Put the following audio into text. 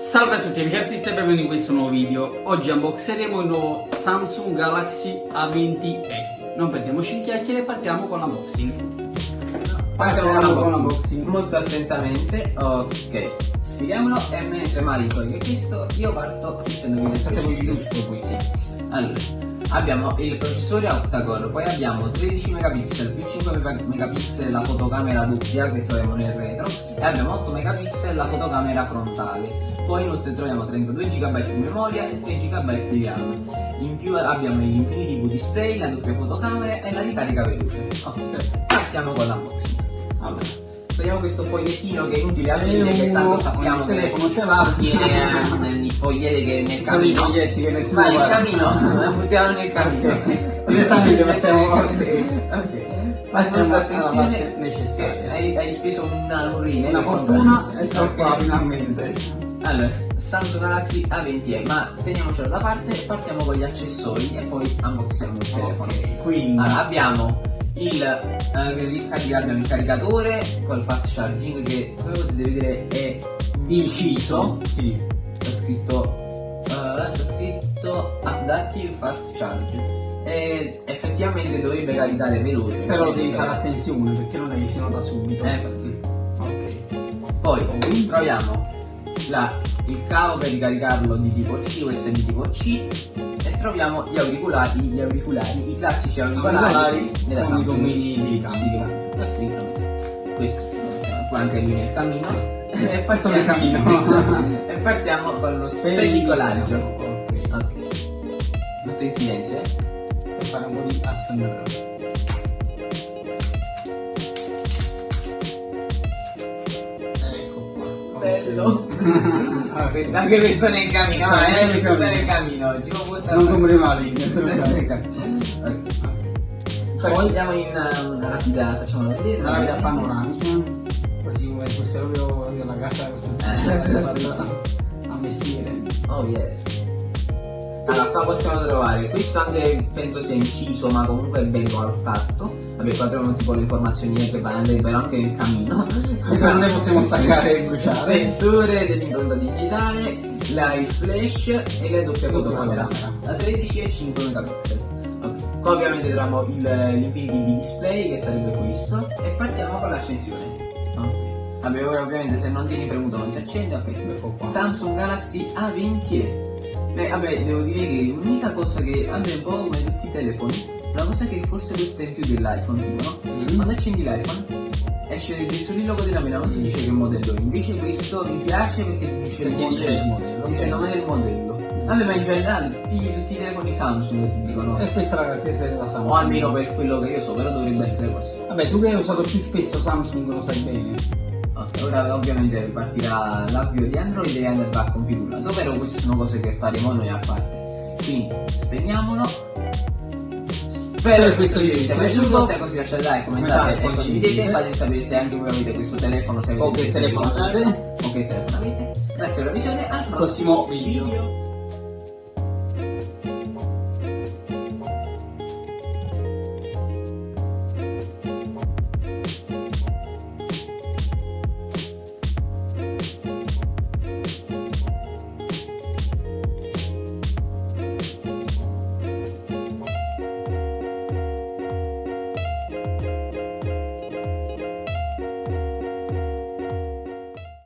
Salve a tutti amici artisti e benvenuti in questo nuovo video. Oggi unboxeremo il nuovo Samsung Galaxy A20e. Non perdiamoci in chiacchiere e partiamo con l'unboxing. Partiamo con l'unboxing molto attentamente. Ok, sfiliamolo e mentre Mari toglie questo io parto dicendo che facciamo il giusto qui sì. Allora, abbiamo il processore octa-core, poi abbiamo 13 megapixel più 5 megapixel la fotocamera doppia che troviamo nel retro e abbiamo 8 megapixel la fotocamera frontale poi inoltre troviamo 32 GB di memoria e 3 GB di RAM. In più abbiamo l'Infinity V Display, la doppia fotocamera e la ricarica veloce. Ok, partiamo con l'unboxing. Allora, togliamo questo fogliettino che è inutile aprire che tanto sappiamo che contiene eh, i foglietti che nel camino. Sono i foglietti che nessuno Vai, il camino, buttiamo nel camino. Direttamente passiamo Ok. Passiamo attenzione necessaria. Hai, hai speso una urina. Una fortuna e qua finalmente. Allora, Samsung Galaxy A20e, ma teniamocelo da parte partiamo con gli accessori e poi unboxiamo il telefono. Okay, quindi allora, abbiamo il, eh, il, abbiamo il caricatore col fast charging che come potete vedere è inciso. Sì. Sta scritto, uh, sta scritto Adaptive Fast Charge e effettivamente dovrebbe caricare veloce. Però devi fare attenzione perché non è che si nota subito. Eh, infatti. Ok. Poi troviamo la, il cavo per ricaricarlo di tipo C, USB di tipo C troviamo gli auricolari, gli auricolari, i classici auricolari della Samsung. con i ricambio. Questo, poi anche lui nel cammino. E partiamo, nel cammino. e partiamo con lo spellicolaggio. Ok. Tutto in silenzio, eh? Per fare un po' di ASMR. Bello. ah, questo, anche questo nel cammino, ah, eh, tutto nel cammino. Ci può buttare. Non come male. Poi andiamo in una, una rapida, facciamo vedere. Una rapida panoramica. Così come fosse proprio la casa così. Eh, a mestiere. Oh yes. Allora qua possiamo trovare, questo anche penso sia inciso ma comunque è bello al fatto Vabbè qua troviamo tipo le informazioni che vanno però anche il cammino. Non ne possiamo staccare e bruciare. Sensore dell'impronta digitale, la, il flash e la doppia fotocamera. Da 13 e 5 megapixel. Ok, qua ovviamente troviamo l'Infinity V display che sarebbe questo. E partiamo con l'accensione. Ok. Vabbè ora ovviamente se non tieni premuto non si accende ok Samsung Galaxy A20e Beh, vabbè, devo dire che l'unica cosa che vabbè un po' come tutti i telefoni, una cosa che forse questa è in più dell'iPhone, tipo, no? Mm. Quando accendi l'iPhone esce solo il logo della mela, non ti dice che modello. Invece questo mi piace perché dice, perché il, dice il modello. Dice il nome del modello. Vabbè, ma in generale tutti, tutti i telefoni Samsung ti dicono. E questa è la caratteristica della Samsung. O almeno per quello che io so, però dovrebbe sì. essere così. Vabbè, tu che hai usato più spesso Samsung lo sai bene. Ok, ora ovviamente partirà l'avvio di Android e andrà configurato, però queste sono cose che faremo noi a parte. Quindi spegniamolo. Spero che questo video vi sia piaciuto, se è così lasciate like, commentate e condividete, fate sapere se anche voi avete questo telefono, se avete o che telefono avete o che telefono. Avete. Grazie per la visione, al prossimo, video.